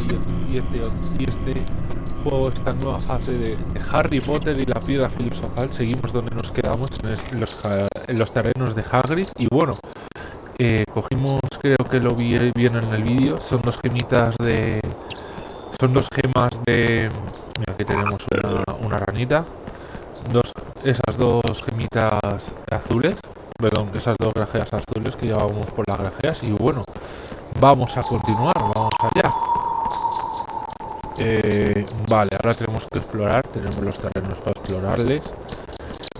y este, y este juego, esta nueva fase de Harry Potter y la piedra filosofal. Seguimos donde nos quedamos, en los, en los terrenos de Hagrid. Y bueno, eh, cogimos, creo que lo vi bien en el vídeo, son dos gemitas de... Son dos gemas de... Mira, aquí tenemos una, una ranita. Dos, esas dos gemitas azules. Perdón, esas dos grajeas azules que llevábamos por las grajeas. Y bueno, vamos a continuar, vamos allá. Eh, vale, ahora tenemos que explorar, tenemos los terrenos para explorarles.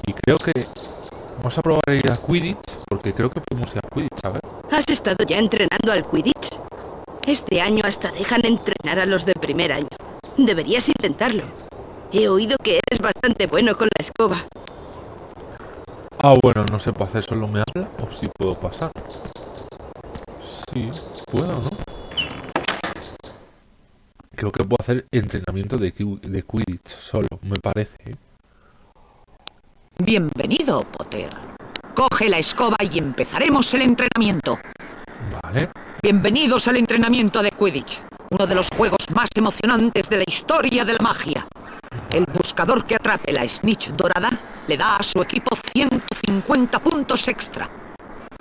Y creo que vamos a probar a ir a Quidditch, porque creo que podemos ir a Quidditch, a ver. ¿Has estado ya entrenando al Quidditch? Este año hasta dejan entrenar a los de primer año. Deberías intentarlo. He oído que eres bastante bueno con la escoba. Ah, bueno, no sé, para hacer solo me habla o si puedo pasar. Sí, puedo, ¿no? Creo que puedo hacer entrenamiento de, de Quidditch solo, me parece. ¿eh? Bienvenido, Potter. Coge la escoba y empezaremos el entrenamiento. Vale. Bienvenidos al entrenamiento de Quidditch, uno de los juegos más emocionantes de la historia de la magia. El buscador que atrape la snitch dorada le da a su equipo 150 puntos extra.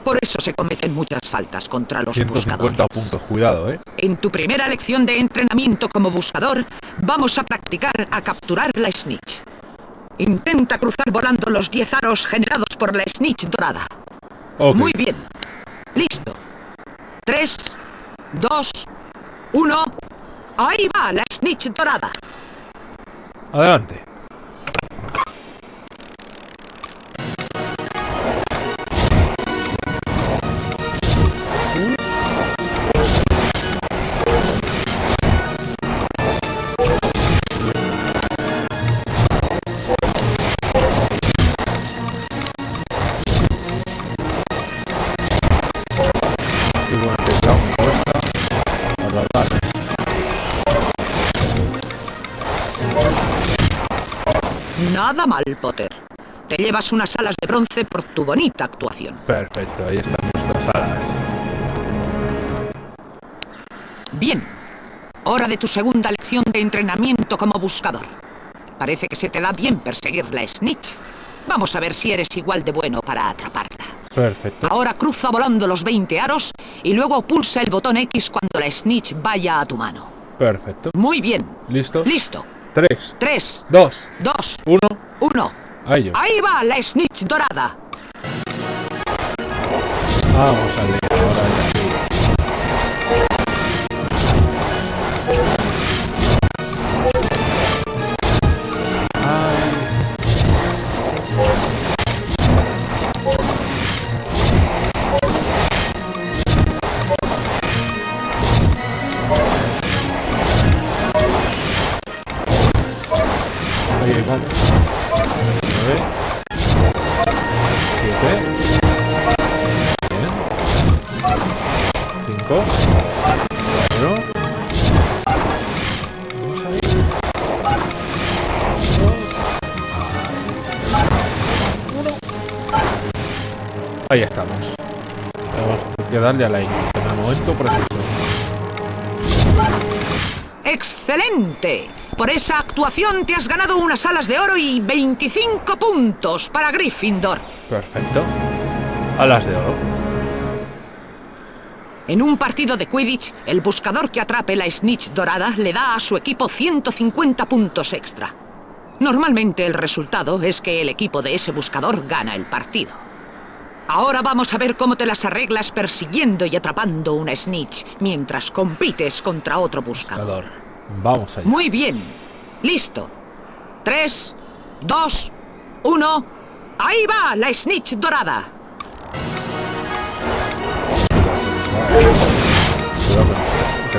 Por eso se cometen muchas faltas contra los 150 buscadores. puntos, cuidado, ¿eh? En tu primera lección de entrenamiento como buscador, vamos a practicar a capturar la snitch. Intenta cruzar volando los 10 aros generados por la snitch dorada. Muy bien. Listo. 3, 2, 1. Ahí va la snitch dorada. Adelante. Nada mal, Potter. Te llevas unas alas de bronce por tu bonita actuación. Perfecto, ahí están nuestras alas. Bien. Hora de tu segunda lección de entrenamiento como buscador. Parece que se te da bien perseguir la snitch. Vamos a ver si eres igual de bueno para atraparla. Perfecto. Ahora cruza volando los 20 aros y luego pulsa el botón X cuando la snitch vaya a tu mano. Perfecto. Muy bien. ¿Listo? Listo. 3, 3, 2, 2, 1. 1. A ello. Ahí va la snitch dorada. Vamos a leer 5 4 Ahí estamos. Tenemos que darle a la Y en el momento preciso. ¡Excelente! Por esa actuación te has ganado unas alas de oro y 25 puntos para Gryffindor. Perfecto. Alas de oro. En un partido de Quidditch, el buscador que atrape la snitch dorada le da a su equipo 150 puntos extra. Normalmente el resultado es que el equipo de ese buscador gana el partido. Ahora vamos a ver cómo te las arreglas persiguiendo y atrapando una snitch mientras compites contra otro buscador. Vamos allá. Muy bien. Listo. 3, 2, 1. Ahí va la snitch dorada.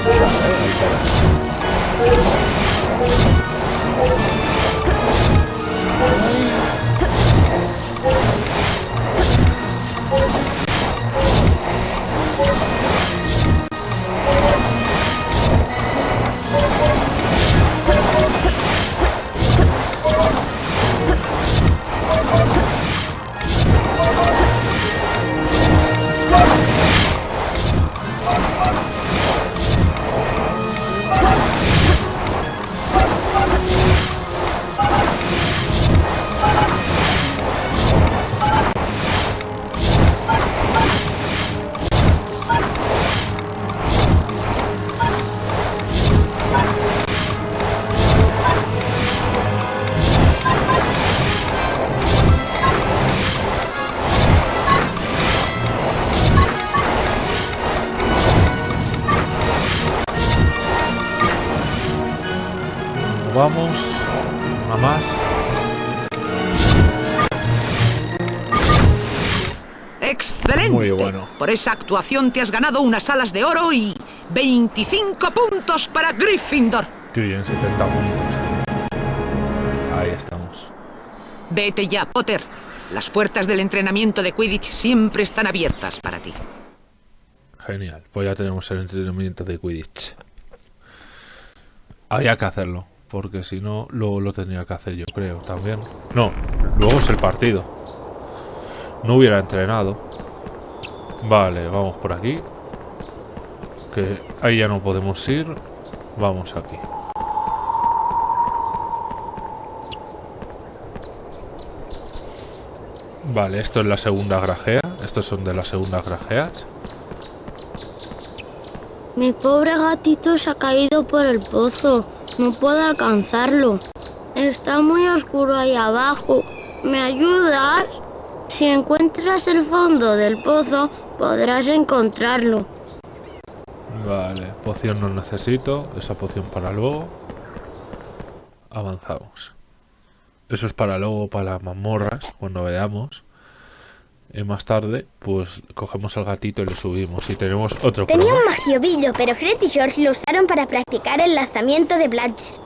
Oh, my God. Esa actuación te has ganado unas alas de oro y 25 puntos para Gryffindor. Qué bien, 70 puntos, tío. Ahí estamos. Vete ya, Potter. Las puertas del entrenamiento de Quidditch siempre están abiertas para ti. Genial. Pues ya tenemos el entrenamiento de Quidditch. Había que hacerlo. Porque si no, luego lo tenía que hacer yo, creo, también. No, luego es el partido. No hubiera entrenado. Vale, vamos por aquí. Que ahí ya no podemos ir. Vamos aquí. Vale, esto es la segunda grajea. Estos son de las segundas grajeas. Mi pobre gatito se ha caído por el pozo. No puedo alcanzarlo. Está muy oscuro ahí abajo. ¿Me ayudas? Si encuentras el fondo del pozo, podrás encontrarlo. Vale, poción no necesito. Esa poción para luego. Avanzamos. Eso es para luego, para las mazmorras, cuando veamos. Y más tarde, pues cogemos al gatito y le subimos. Y tenemos otro Tenía problema. un magiobillo, pero Fred y George lo usaron para practicar el lanzamiento de Bladger.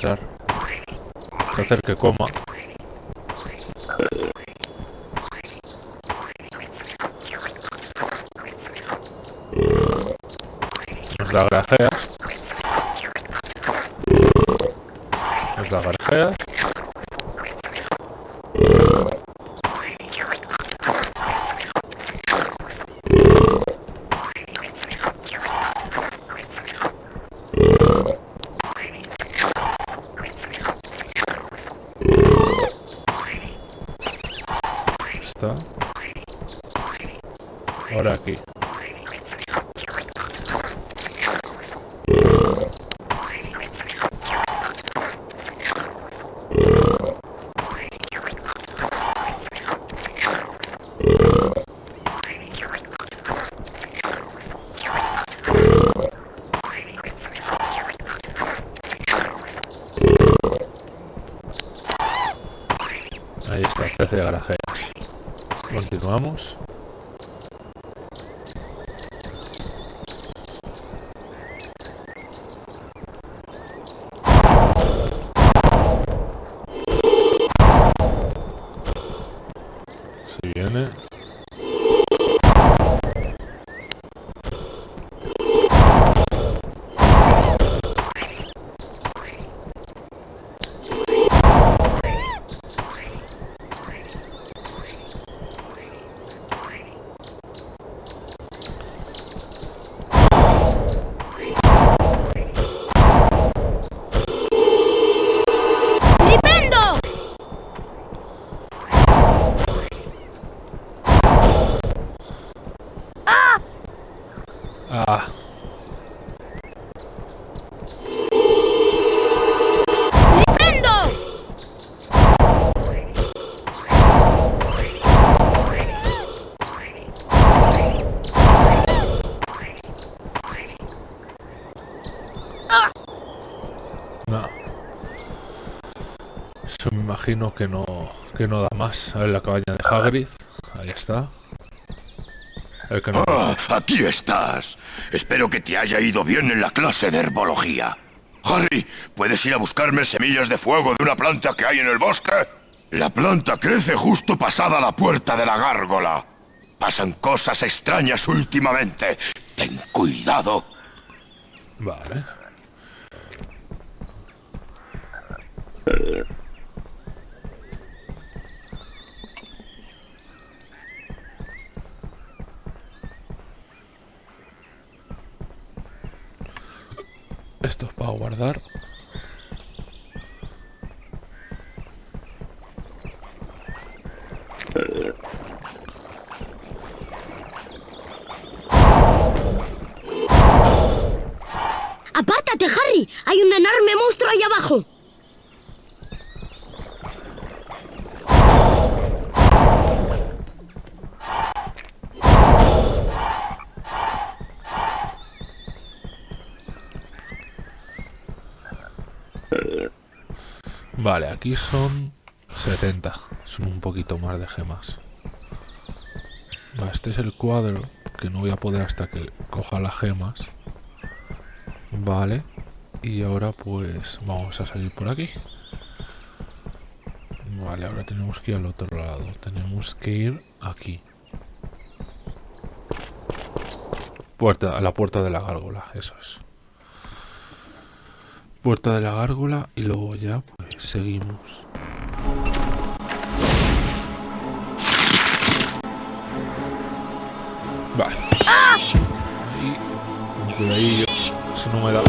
Entrar. Hacer que coma. Nos da imagino que no, que no da más. A ver la cabaña de Hagrid. Ahí está. El que no. Ah, aquí estás. Espero que te haya ido bien en la clase de herbología. Harry, ¿puedes ir a buscarme semillas de fuego de una planta que hay en el bosque? La planta crece justo pasada la puerta de la gárgola. Pasan cosas extrañas últimamente. Ten cuidado. Vale. Esto es para guardar. ¡Apártate, Harry! ¡Hay un enorme monstruo ahí abajo! Vale, aquí son 70. Son un poquito más de gemas. este es el cuadro que no voy a poder hasta que coja las gemas. Vale. Y ahora pues vamos a salir por aquí. Vale, ahora tenemos que ir al otro lado. Tenemos que ir aquí. Puerta, a la puerta de la gárgola, eso es. Puerta de la gárgola y luego ya seguimos. Vale. Ahí, un cuidadillo. Eso no me da.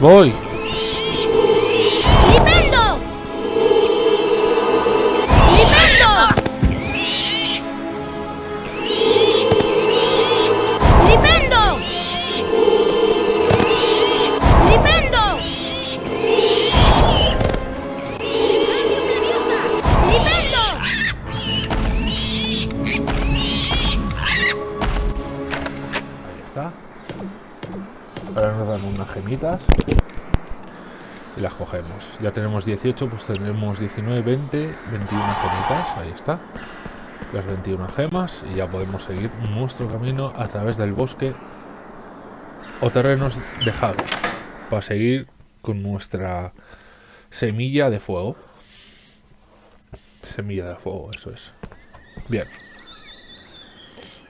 Voy. Ya tenemos 18, pues tendremos 19, 20, 21 gemitas, ahí está. Las 21 gemas y ya podemos seguir nuestro camino a través del bosque o terrenos de Javi para seguir con nuestra semilla de fuego. Semilla de fuego, eso es. Bien.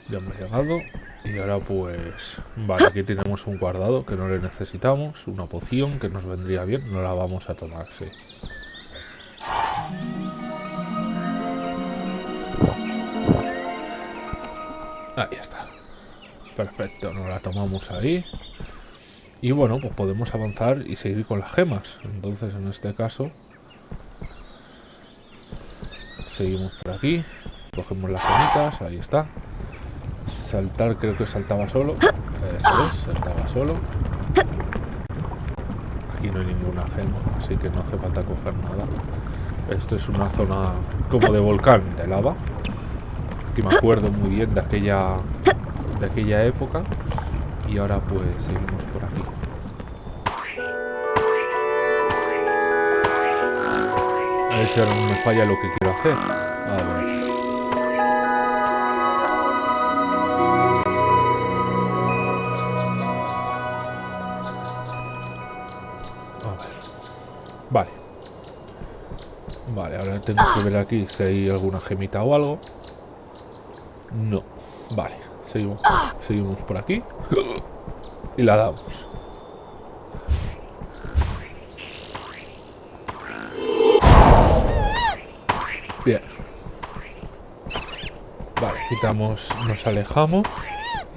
Ya hemos llegado. Y ahora pues... Vale, aquí tenemos un guardado que no le necesitamos. Una poción que nos vendría bien. No la vamos a tomar, sí. Ahí está. Perfecto, nos la tomamos ahí. Y bueno, pues podemos avanzar y seguir con las gemas. Entonces en este caso... Seguimos por aquí. Cogemos las gemitas, ahí está. Saltar creo que saltaba solo. Eso es, saltaba solo. Aquí no hay ninguna gema, así que no hace falta coger nada. Esto es una zona como de volcán, de lava. Que me acuerdo muy bien de aquella, de aquella época. Y ahora pues seguimos por aquí. A ver si ahora no me falla lo que quiero hacer. A ver. Vale, ahora tengo que ver aquí si hay alguna gemita o algo. No. Vale, seguimos, seguimos por aquí. Y la damos. Bien. Vale, quitamos, nos alejamos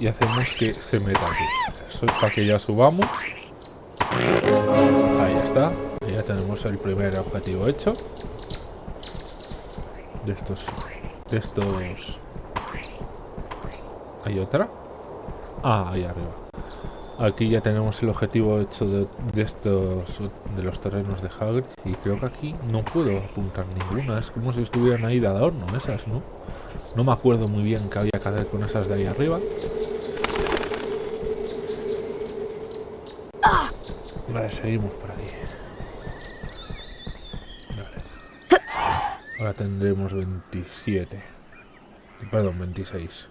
y hacemos que se meta aquí. Eso es para que ya subamos. Ahí está ya tenemos el primer objetivo hecho de estos de estos. Hay otra ah ahí arriba. Aquí ya tenemos el objetivo hecho de, estos de los terrenos de Hagrid y creo que aquí no puedo apuntar ninguna. Es como si estuvieran ahí de adorno esas no no me acuerdo muy bien qué había que hacer con esas de ahí arriba. Vale seguimos por aquí Ahora tendremos 27. Perdón, 26.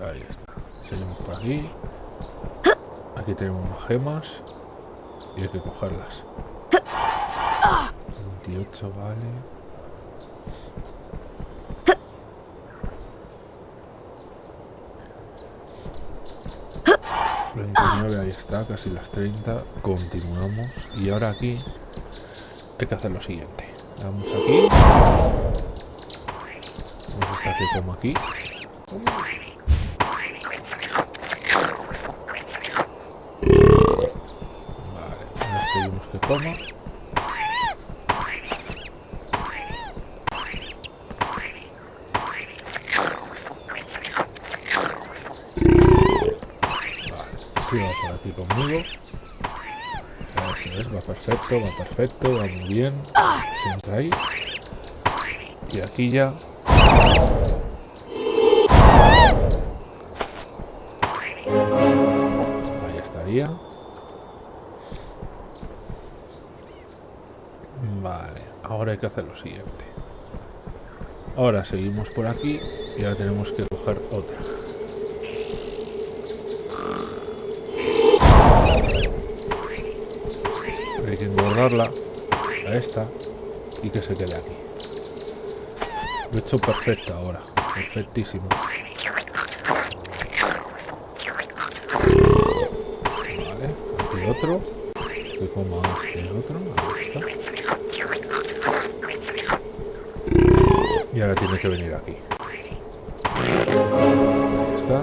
Ahí está. Seguimos por aquí. Aquí tenemos gemas. Y hay que cogerlas. 28, vale. 29, ahí está, casi las 30. Continuamos. Y ahora aquí hay que hacer lo siguiente. Vamos aquí. Vamos a estar que como aquí. Vale, ahora seguimos que coma. conmigo. Eso es, va perfecto, va muy bien. Ahí. Y aquí ya... Ahí estaría. Vale, ahora hay que hacer lo siguiente. Ahora seguimos por aquí y ahora tenemos que coger otra. Engordarla a esta y que se quede aquí. Lo he hecho perfecto ahora. Perfectísimo. Otro. Que coma este otro. Y ahora tiene que venir aquí. Está.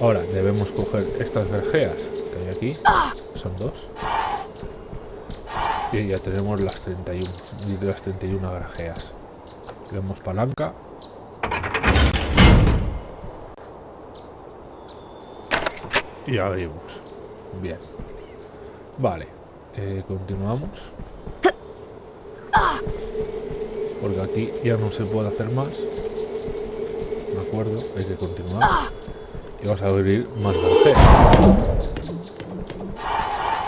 Ahora debemos coger estas vergeas que hay aquí. Son dos. Ya tenemos las 31. Y las 31 grajeas. Tenemos palanca. Y abrimos. Bien. Vale. eh, continuamos. Porque aquí ya no se puede hacer más. De acuerdo, hay que continuar. Y vamos a abrir más granjeras.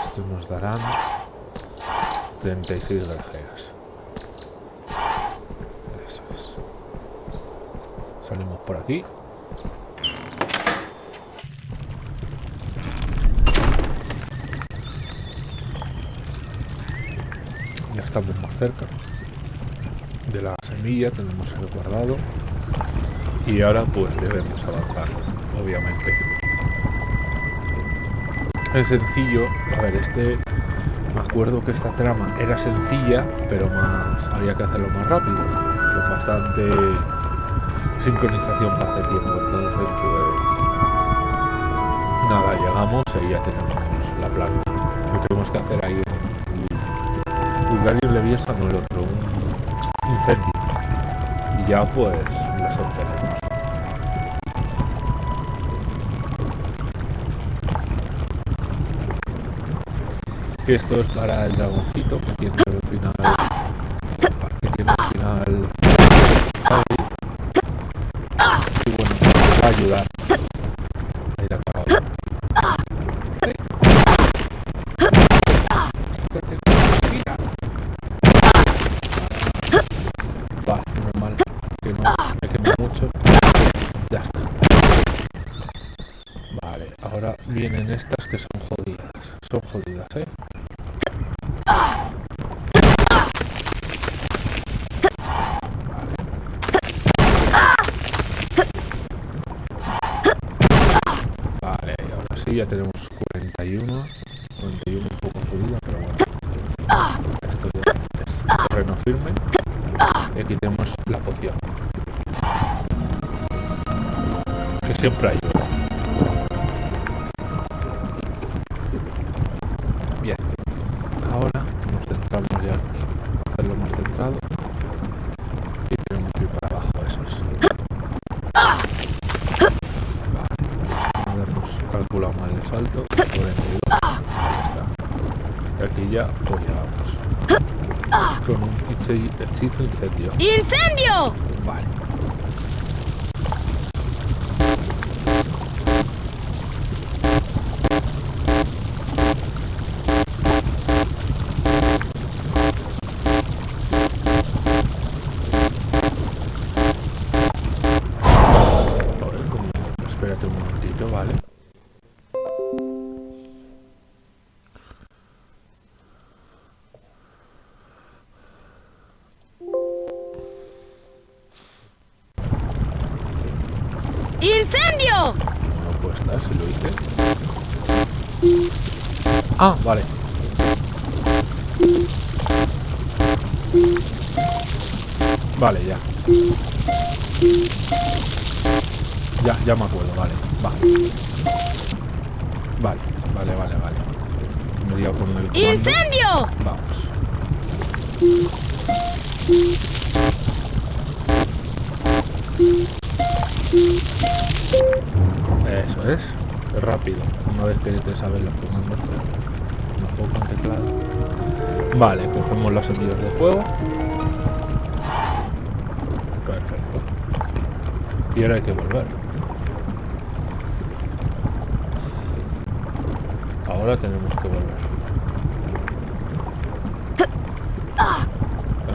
Estos nos darán 36 granjeras. Eso es. Salimos por aquí. Ya estamos más cerca de la semilla que hemos guardado y ahora pues debemos avanzar obviamente es sencillo a ver este me acuerdo que esta trama era sencilla pero más había que hacerlo más rápido con bastante sincronización hace tiempo. Entonces pues nada llegamos y ya tenemos la planta. Lo tenemos que hacer ahí un Bulgarium Leviosa no el otro un incendio. Y ya pues esto es para el dragoncito que tiene al final que tiene al final Javi. y bueno va a ayudar a ir a caballo Vale. Quítate, mira. Vale, normal. Que no me queme mucho. Ya está. Vale, ahora vienen estas que son jodidas. Son jodidas, ¿eh? Vale, y ahora sí ya tenemos 41. 41 un poco jodida, pero bueno. Esto ya es terreno firme. Y aquí tenemos la poción. Que siempre ayuda. Bien. Ahora nos centramos ya en hacerlo más centrado. Y tenemos que ir para abajo esos. Vale. Hemos calculado mal el salto. 42. Ahí está. Y aquí ya pues llegamos. Con un hechi- hechizo incendio. ¡Incendio! Vale. Ah, vale.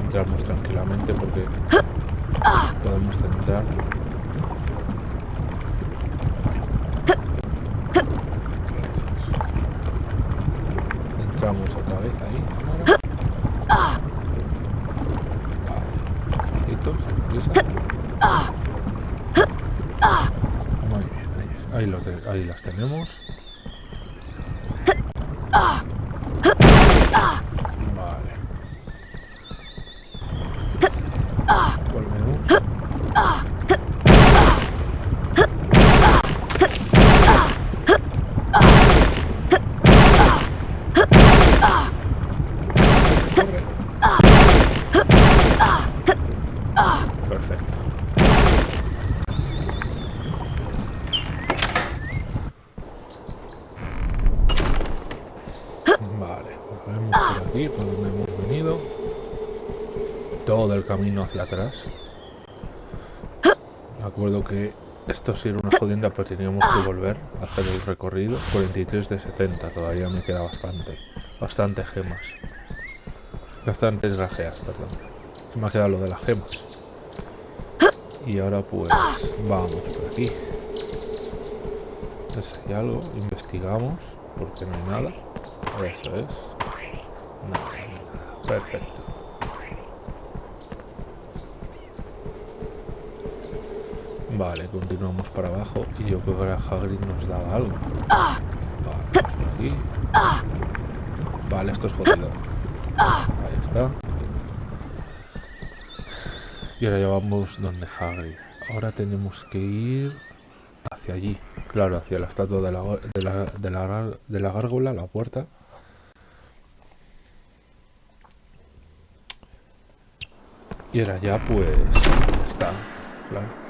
Entramos tranquilamente porque podemos centrar. Entramos otra vez ahí. Muy bien, ahí, los ahí las tenemos. Vale. Volvemos. Corre. Perfecto. Vale, volvemos por aquí, por donde hemos venido. Todo el camino hacia atrás. Me acuerdo que esto sí era una jodienda, pero teníamos que volver a hacer el recorrido. 43 de 70, todavía me queda bastante. Bastante gemas. Bastantes grajeas, perdón. Me ha quedado lo de las gemas. Y ahora pues vamos por aquí. Entonces hay algo, investigamos, porque no hay nada. Eso es. Nada, no nada. Perfecto. Vale, continuamos para abajo y yo creo que ahora Hagrid nos daba algo. Vale, aquí. Vale, esto es jodido. Ahí está. Y ahora ya vamos donde Hagrid. Ahora tenemos que ir hacia allí. Claro, hacia la estatua de la, de la, de la, gárgola, la puerta. Y ahora ya pues está. Claro.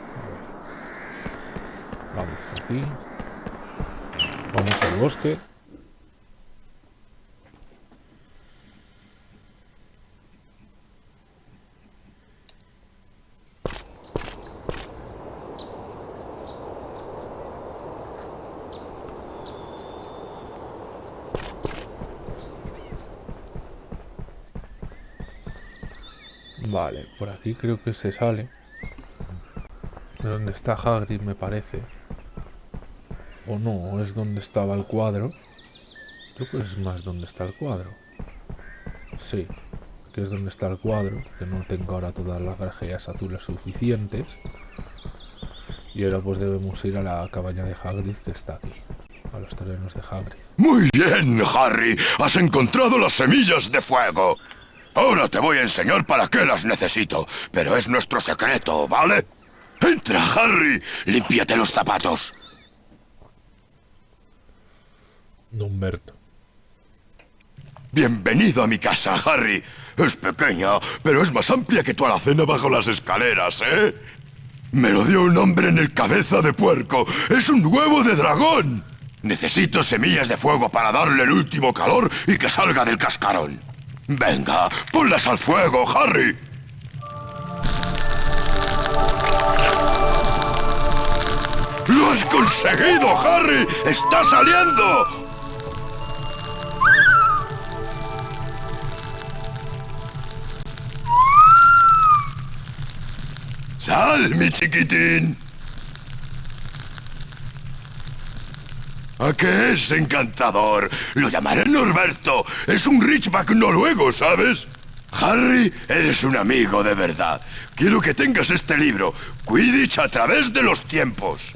Vamos aquí. Vamos al bosque. Vale, por aquí creo que se sale. De donde está Hagrid, me parece. O no, es donde estaba el cuadro. Creo que es más donde está el cuadro. Sí, que es donde está el cuadro. Que no tengo ahora todas las grajeas azules suficientes. Y ahora pues debemos ir a la cabaña de Hagrid que está aquí. A los terrenos de Hagrid. Muy bien, Harry. Has encontrado las semillas de fuego. Ahora te voy a enseñar para qué las necesito, pero es nuestro secreto, ¿vale? Entra, Harry. Límpiate los zapatos. Humberto. Bienvenido a mi casa, Harry. Es pequeña, pero es más amplia que tu alacena bajo las escaleras, ¿eh? Me lo dio un hombre en el cabeza de puerco. Es un huevo de dragón. Necesito semillas de fuego para darle el último calor y que salga del cascarón. Venga, ponlas al fuego, Harry. ¡Lo has conseguido, Harry! ¡Está saliendo! ¡Sal, mi chiquitín! ¿A qué es encantador? Lo llamaré Norberto. Es un Richback noruego, ¿sabes? Harry, eres un amigo de verdad. Quiero que tengas este libro, Quidditch a través de los tiempos.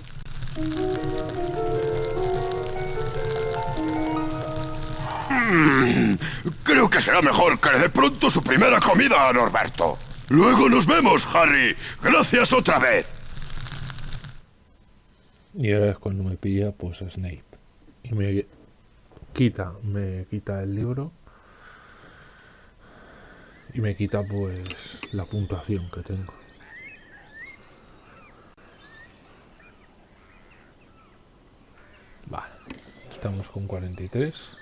Mm, creo que será mejor que le dé pronto su primera comida a Norberto. Luego nos vemos, Harry. Gracias otra vez. Y ahora es cuando me pilla pues Snape. Y me quita, me quita el libro. Y me quita pues la puntuación que tengo. Vale. Estamos con 43.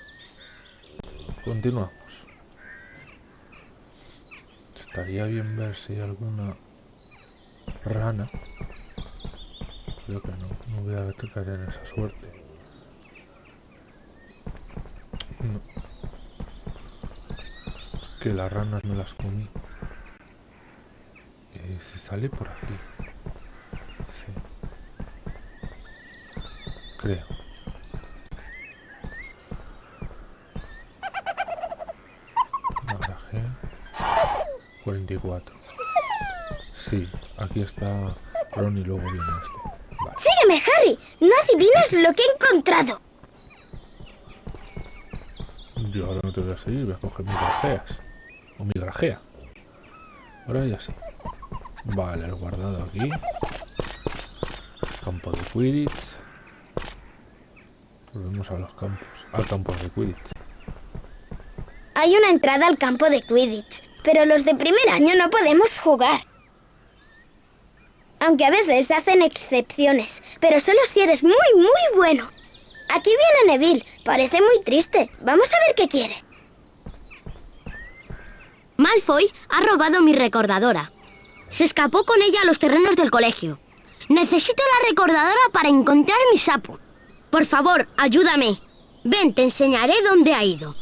Continuamos. Estaría bien ver si hay alguna rana creo que no. No voy a caer en esa suerte. No. Que las ranas me las comí. Eh, se sale por aquí. Sí. Creo. 44. Sí, aquí está Ron y luego viene este. Vale. Sígueme, Harry. No adivinas lo que he encontrado. Yo ahora no te voy a seguir, voy a coger mis grajeas. O mi grajea. Ahora ya sí. Vale, el guardado aquí. Campo de Quidditch. Volvemos a los campos. Al campo de Quidditch. Hay una entrada al campo de Quidditch, pero los de primer año no podemos jugar. Aunque a veces hacen excepciones, pero solo si eres muy, muy bueno. Aquí viene Neville. Parece muy triste. Vamos a ver qué quiere. Malfoy ha robado mi recordadora. Se escapó con ella a los terrenos del colegio. Necesito la recordadora para encontrar mi sapo. Por favor, ayúdame. Ven, te enseñaré dónde ha ido.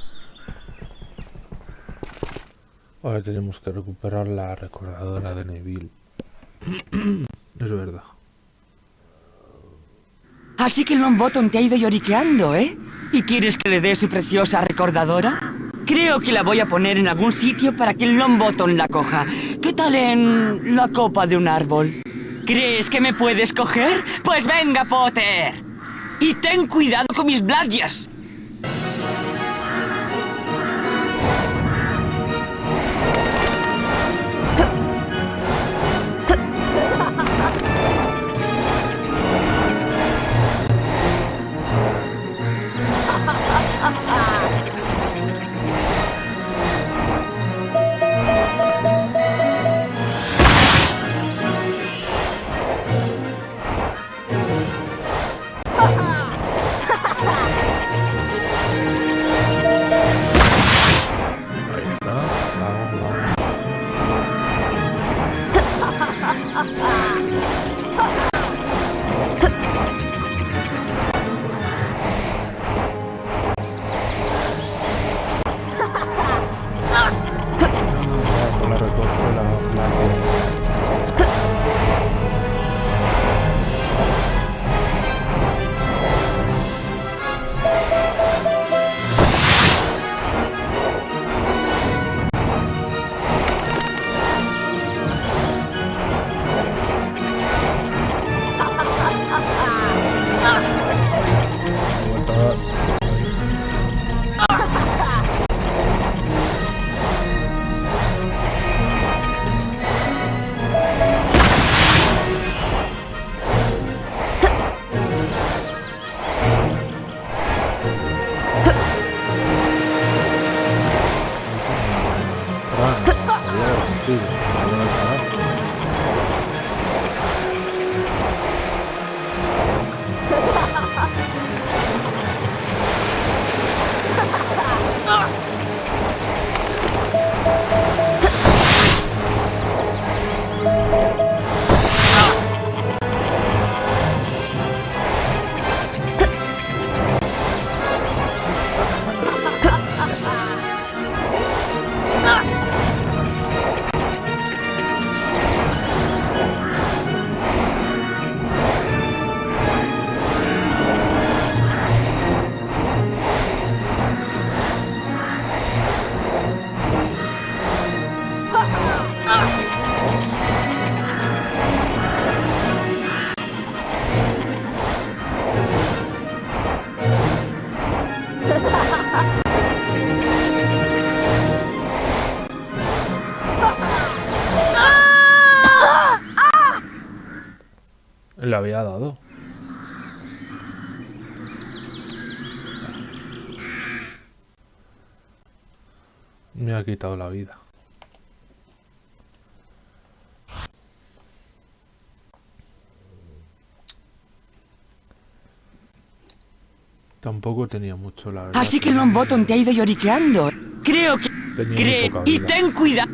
Ahora tenemos que recuperar la recordadora de Neville. es verdad. Así que Longbottom te ha ido lloriqueando, ¿eh? ¿Y quieres que le dé su preciosa recordadora? Creo que la voy a poner en algún sitio para que Longbottom la coja. ¿Qué tal en la copa de un árbol? ¿Crees que me puedes coger? Pues venga, Potter. Y ten cuidado con mis bladjas. Había dado. Me ha quitado la vida. Tampoco tenía mucho la verdad. Así que el Longbottom te ha ido lloriqueando. Creo que... Cree... Y ten cuidado.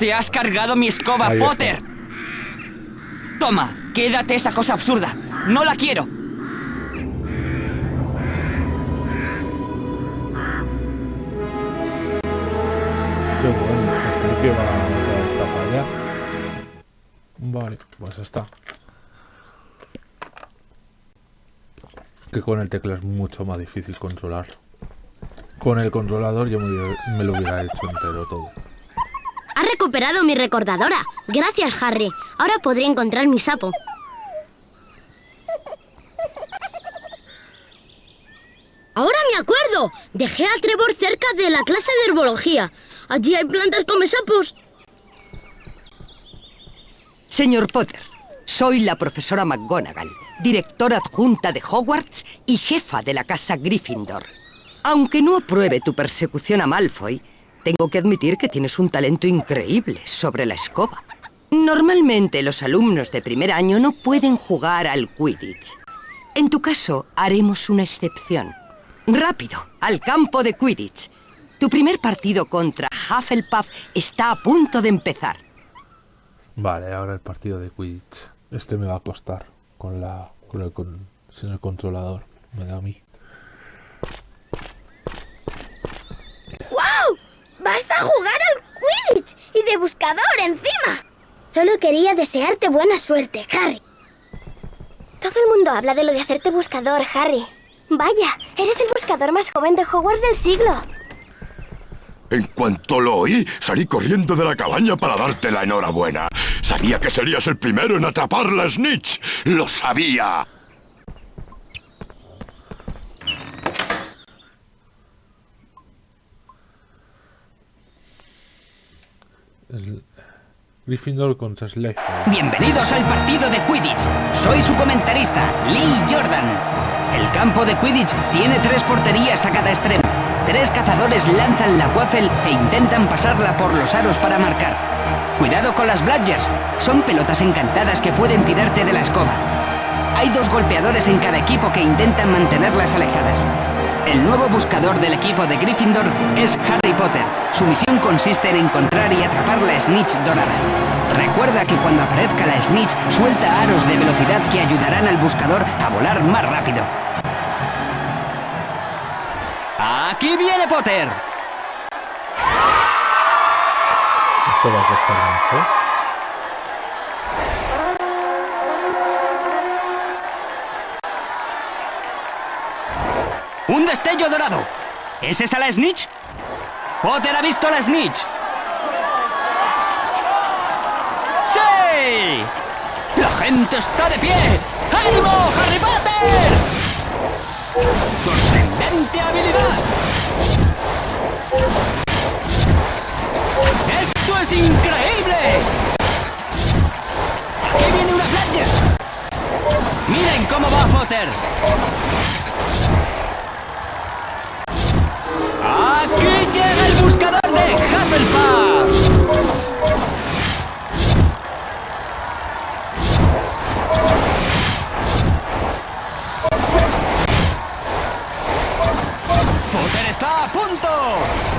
Te has cargado mi escoba, Ahí está. Potter. Toma, quédate esa cosa absurda. No la quiero. Qué bueno, pues creí que vez a fallar. Vale, pues está. Que con el teclado es mucho más difícil controlarlo. Con el controlador yo me lo hubiera hecho entero todo. Recuperado mi recordadora. Gracias, Harry. Ahora podré encontrar mi sapo. Ahora me acuerdo. Dejé a Trevor cerca de la clase de herbología. Allí hay plantas come sapos. Señor Potter, soy la profesora McGonagall, directora adjunta de Hogwarts y jefa de la casa Gryffindor. Aunque no apruebe tu persecución a Malfoy, tengo que admitir que tienes un talento increíble sobre la escoba. Normalmente los alumnos de primer año no pueden jugar al Quidditch. En tu caso, haremos una excepción. Rápido, al campo de Quidditch. Tu primer partido contra Hufflepuff está a punto de empezar. Vale, ahora el partido de Quidditch. Este me va a costar con la con el, con, sin el controlador. Me da a mí. ¡Wow! ¡Vas a jugar al Quidditch! ¡Y de buscador encima! Solo quería desearte buena suerte, Harry. Todo el mundo habla de lo de hacerte buscador, Harry. Vaya, eres el buscador más joven de Hogwarts del siglo. En cuanto lo oí, salí corriendo de la cabaña para darte la enhorabuena. Sabía que serías el primero en atrapar la Snitch. ¡Lo sabía! Gryffindor contra Slytherin. Bienvenidos al partido de Quidditch. Soy su comentarista, Lee Jordan. El campo de Quidditch tiene tres porterías a cada extremo. Tres cazadores lanzan la waffle e intentan pasarla por los aros para marcar. Cuidado con las Bludgers. Son pelotas encantadas que pueden tirarte de la escoba. Hay dos golpeadores en cada equipo que intentan mantenerlas alejadas. El nuevo buscador del equipo de Gryffindor es Harry Potter. Su misión consiste en encontrar y atrapar la Snitch dorada. Recuerda que cuando aparezca la Snitch, suelta aros de velocidad que ayudarán al buscador a volar más rápido. ¡Aquí viene Potter! Esto va a costar más, ¿eh? ¡Un destello dorado! ¿Es esa la Snitch? ¡Potter ha visto la Snitch! ¡Sí! ¡La gente está de pie! ¡Ánimo, Harry Potter! ¡Sorprendente habilidad! ¡Esto es increíble! ¡Aquí viene una playa! ¡Miren cómo va Potter! ¡Aquí llega el buscador de Hufflepuff! Potter está a punto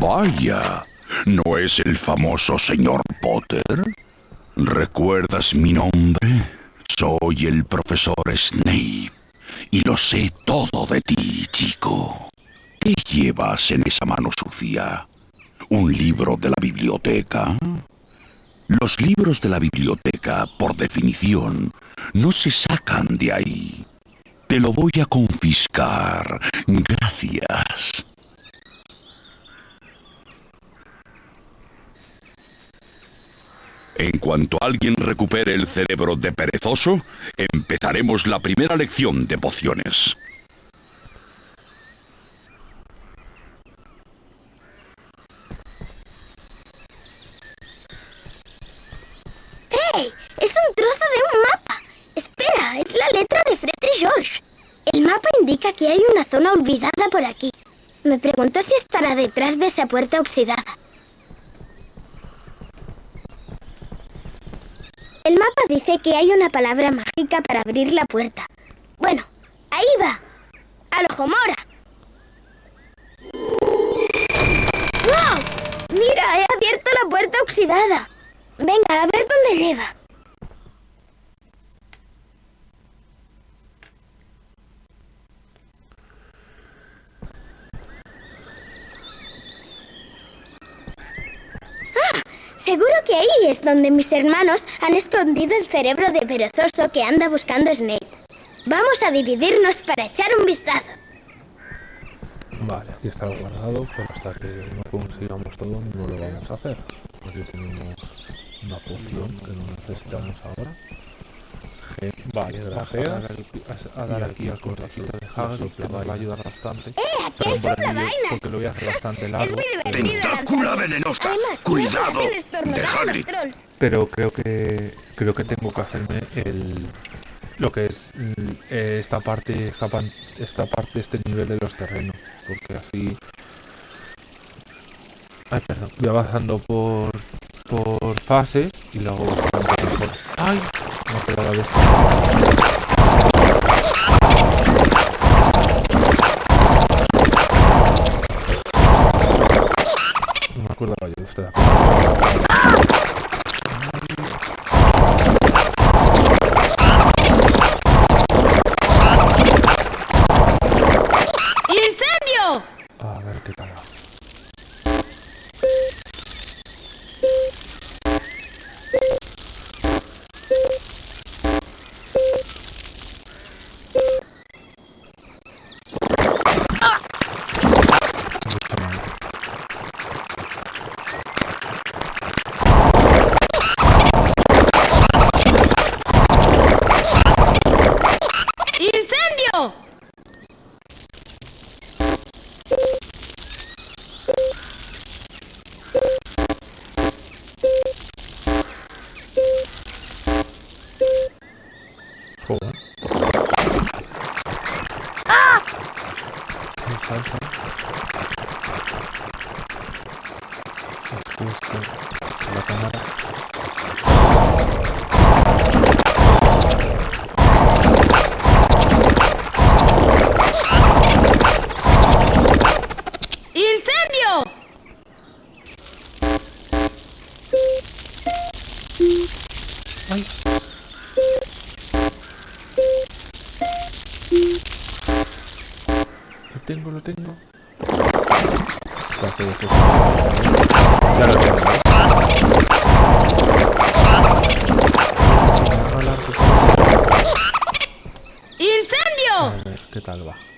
Vaya, ¿no es el famoso señor Potter? ¿Recuerdas mi nombre? Soy el profesor Snape y lo sé todo de ti, chico. ¿Qué llevas en esa mano sucia? ¿Un libro de la biblioteca? Los libros de la biblioteca, por definición, no se sacan de ahí. Te lo voy a confiscar. Gracias. En cuanto alguien recupere el cerebro de perezoso, empezaremos la primera lección de pociones. ¡Hey! Es un trozo de un mapa. Espera, es la letra de Fred y George. El mapa indica que hay una zona olvidada por aquí. Me pregunto si estará detrás de esa puerta oxidada. El mapa dice que hay una palabra mágica para abrir la puerta. Bueno, ahí va. ¡Al ojo mora! Mira, he abierto la puerta oxidada. Venga, a ver dónde lleva. ¡Ah! Seguro que ahí es donde mis hermanos han escondido el cerebro de perezoso que anda buscando Snape. Vamos a dividirnos para echar un vistazo. Vale, aquí está guardado, pero hasta que no consigamos todo no lo vamos a hacer. Aquí tenemos una poción que no necesitamos ahora. Vale, gracias. A dar, aquí- a- a dar aquí al cortacito de Hagrid, que nos va a ayudar bastante. ¡Eh! Porque lo voy a hacer bastante largo. Tentácula venenosa. Además, Cuidado de Hagrid. pero creo que creo que tengo que hacerme el lo que es mm, eh, esta parte esta, pan- esta parte este nivel de los terrenos porque así ay perdón voy avanzando por por fases y luego ay no acordaba de esto no me acordaba yo de esto ¡Incendio! a ver qué tal A ver, ¿qué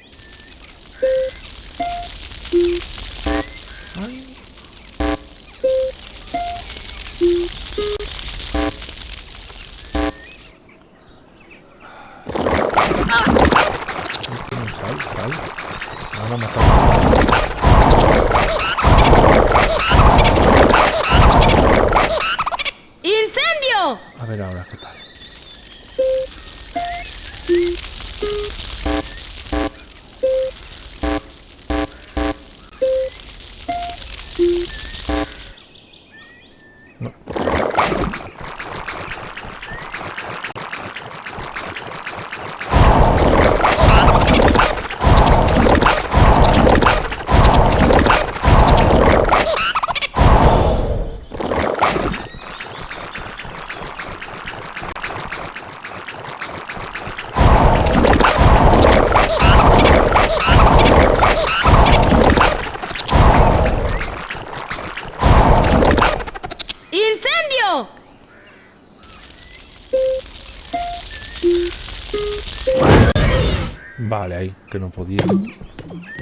que no podía.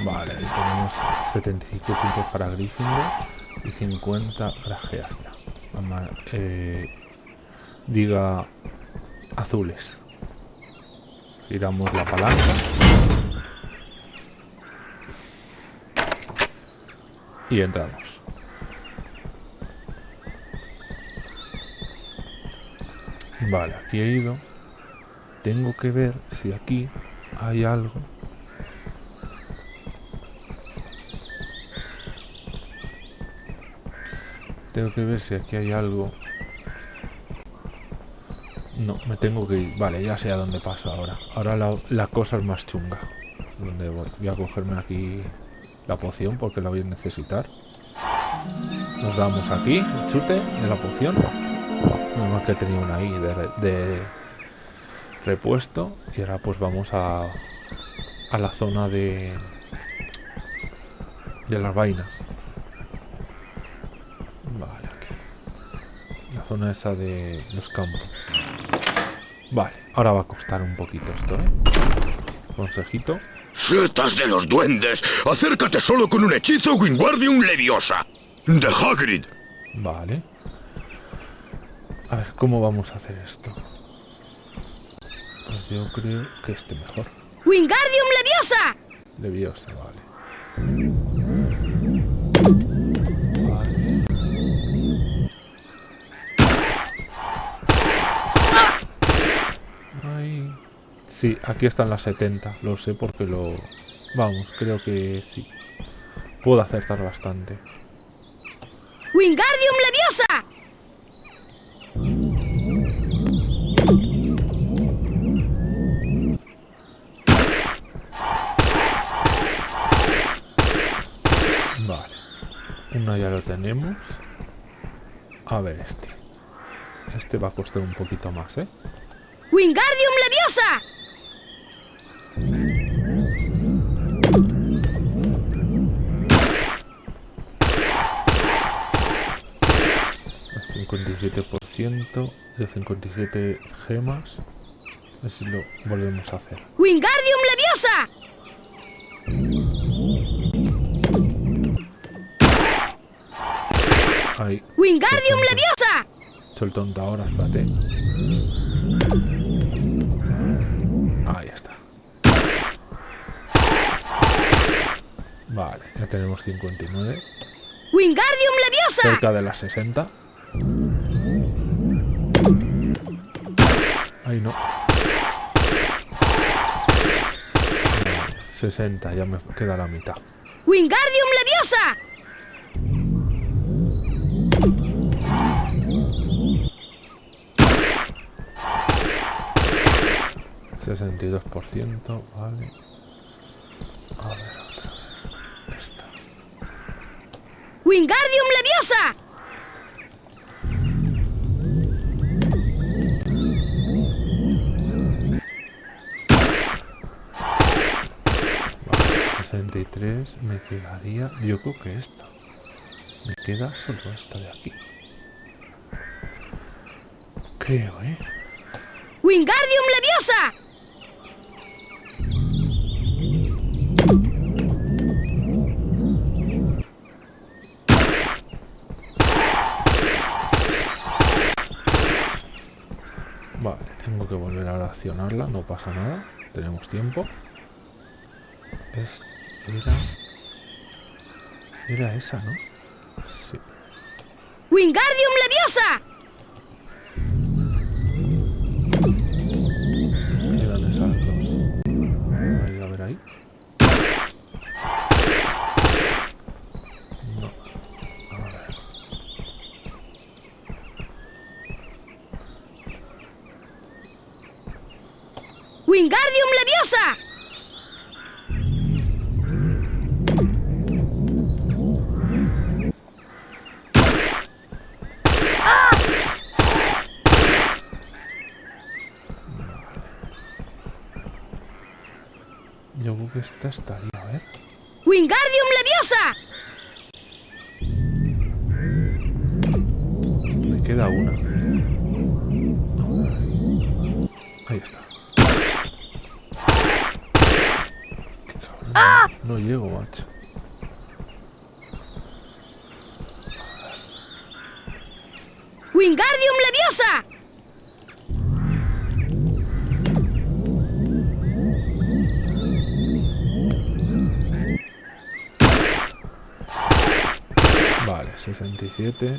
Vale, ahí tenemos 75 puntos para Gryffindor y 50 para Geasla. Ama- eh, diga azules. Giramos la palanca. Y entramos. Vale, aquí he ido. Tengo que ver si aquí hay algo. Tengo que ver si aquí hay algo. No, me tengo que ir. Vale, ya sé a dónde paso ahora. Ahora la, cosa es más chunga. ¿Dónde voy? A cogerme aquí la poción porque la voy a necesitar. Nos damos aquí el chute de la poción. Menos mal que tenía una ahí de, de repuesto. Y ahora pues vamos a, a la zona de, de las vainas. Vale, aquí. La zona esa de los campos. Vale, ahora va a costar un poquito esto, ¿eh? Consejito. ¡Setas de los duendes! ¡Acércate solo con un hechizo Wingardium Leviosa! ¡De Hagrid! Vale. A ver, ¿cómo vamos a hacer esto? Pues yo creo que este mejor. ¡Wingardium Leviosa! Leviosa, vale. Vale. Sí, aquí están las 70. Lo sé porque lo... Vamos, creo que sí. Puedo acertar bastante. ¡Wingardium Leviosa! Vale. Uno ya lo tenemos. A ver este. Este va a costar un poquito más, ¿eh? ¡Wingardium Leviosa! El 57% de 57 gemas. A ver si lo volvemos a hacer. ¡Wingardium Leviosa! Ahí. ¡Wingardium. Leviosa! Soy tonto ahora, espérate. Ahí está. Vale, ya tenemos 59. ¡Wingardium Leviosa! Cerca de las 60. Ahí no. 60, ya me queda la mitad. ¡Wingardium Leviosa! 62%, vale. A ver, otra vez. Esta. ¡Wingardium Leviosa! Vale, 63 me quedaría. Yo creo que esta. Me queda solo esta de aquí. Creo, ¿eh? ¡Wingardium Leviosa! Accionarla, no pasa nada. Tenemos tiempo. Es. Era. Era esa, ¿no? Sí. ¡Wingardium Leviosa! Quedan esas dos. Ahí, a ver ahí. No. ¡Wingardium Leviosa! Yo creo que esta estaría, 67.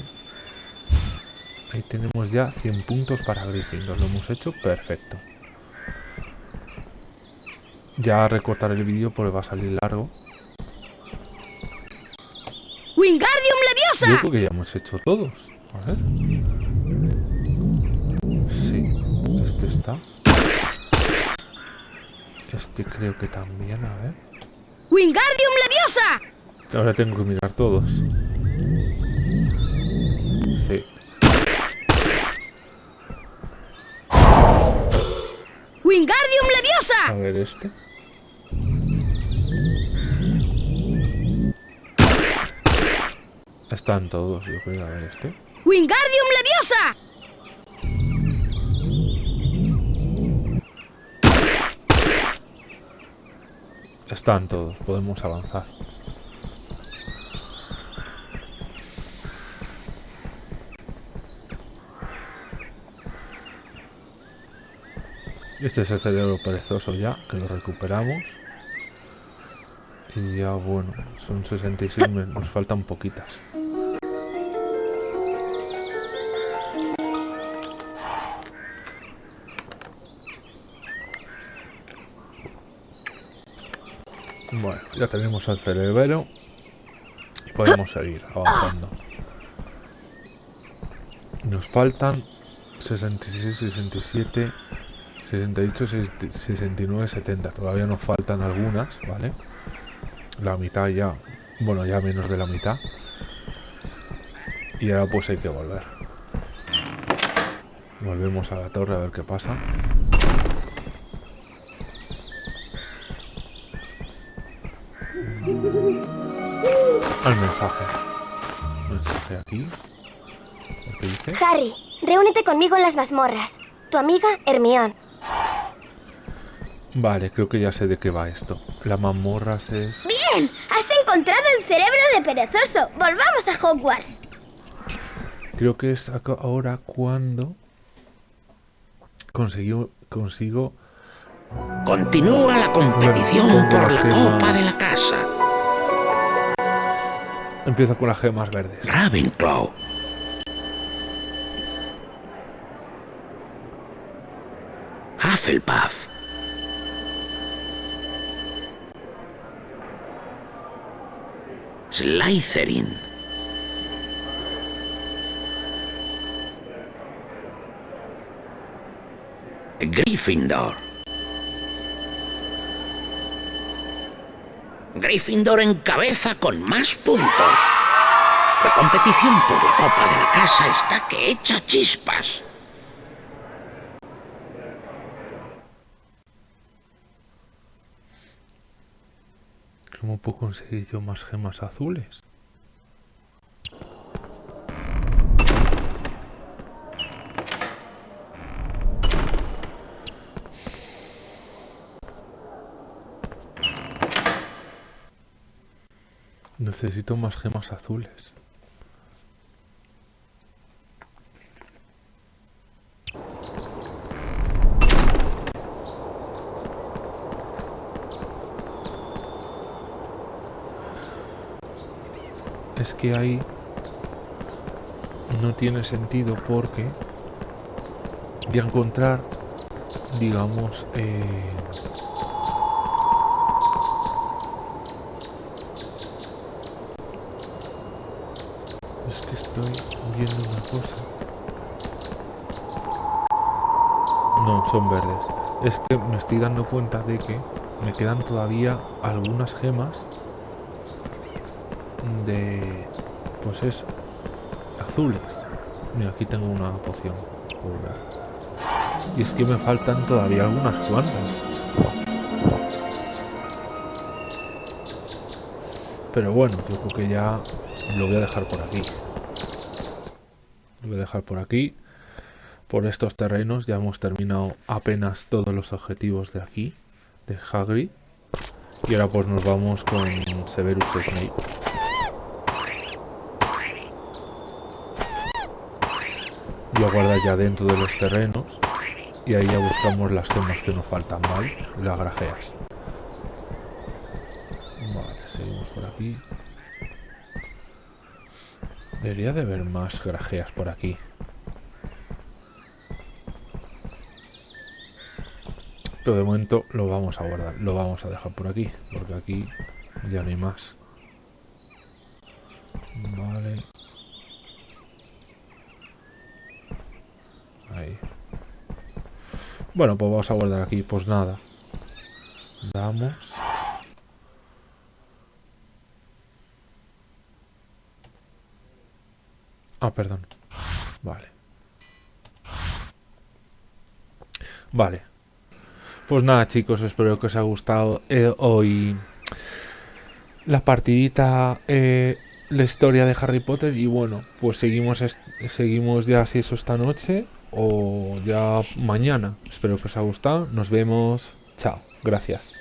Ahí tenemos ya 100 puntos para Gryffindor. Lo hemos hecho perfecto. Ya recortar el vídeo porque va a salir largo. ¡Wingardium Yo Leviosa! creo que ya hemos hecho todos. A ver. Sí, este está. Este creo que también, a ver. ¡Wingardium Leviosa! Ahora tengo que mirar todos. Sí. ¡Wingardium A Leviosa! ver este. Están todos, yo creo. A ver este. ¡Wingardium Leviosa! Están todos, podemos avanzar. Este es el cerebro perezoso ya, que lo recuperamos. Y ya bueno, son 66, me- nos faltan poquitas. Bueno, ya tenemos el cerebro y podemos seguir avanzando. Nos faltan 66, 67, 68, 69, 70. Todavía nos faltan algunas, ¿vale? La mitad ya, bueno, ya menos de la mitad. Y ahora pues hay que volver. Volvemos a la torre a ver qué pasa. Al mensaje. Mensaje aquí. ¿Qué dice? Harry, reúnete conmigo en las mazmorras. Tu amiga Hermione. Vale, creo que ya sé de qué va esto. La mamorras es... Bien, has encontrado el cerebro de perezoso. Volvamos a Hogwarts. Creo que es ahora cuando consiguió, consigo... Continúa la competición Bueno, por la gemas. copa de la casa. Empieza con las gemas verdes. Ravenclaw. Hufflepuff. Slytherin. Gryffindor. Gryffindor encabeza con más puntos. La competición por la copa de la casa está que echa chispas. ¿Cómo puedo conseguir yo más gemas azules? Necesito más gemas azules. Que ahí no tiene sentido porque voy a encontrar, digamos, eh, es que estoy viendo una cosa. No, son verdes. es que me estoy dando cuenta de que me quedan todavía algunas gemas de... Pues eso, azules. Mira, aquí tengo una poción. Y es que me faltan todavía algunas cuantas. Pero bueno, creo que ya lo voy a dejar por aquí. Lo voy a dejar por aquí. Por estos terrenos ya hemos terminado apenas todos los objetivos de aquí, de Hagrid. Y ahora pues nos vamos con Severus Snape. Y guardar ya dentro de los terrenos. Y ahí ya buscamos las gemas que nos faltan, ¿vale? Las grajeas. Vale, seguimos por aquí. Debería de haber más grajeas por aquí. Pero de momento lo vamos a guardar, lo vamos a dejar por aquí, porque aquí ya no hay más. Vale. Ahí. Bueno, pues vamos a guardar aquí, pues nada. Damos. Ah, perdón. Vale. Vale. Pues nada, chicos, espero que os haya gustado eh, hoy la partidita, eh, la historia de Harry Potter. Y bueno, pues seguimos, seguimos ya si eso esta noche o ya mañana. Espero que os haya gustado. Nos vemos. Chao. Gracias.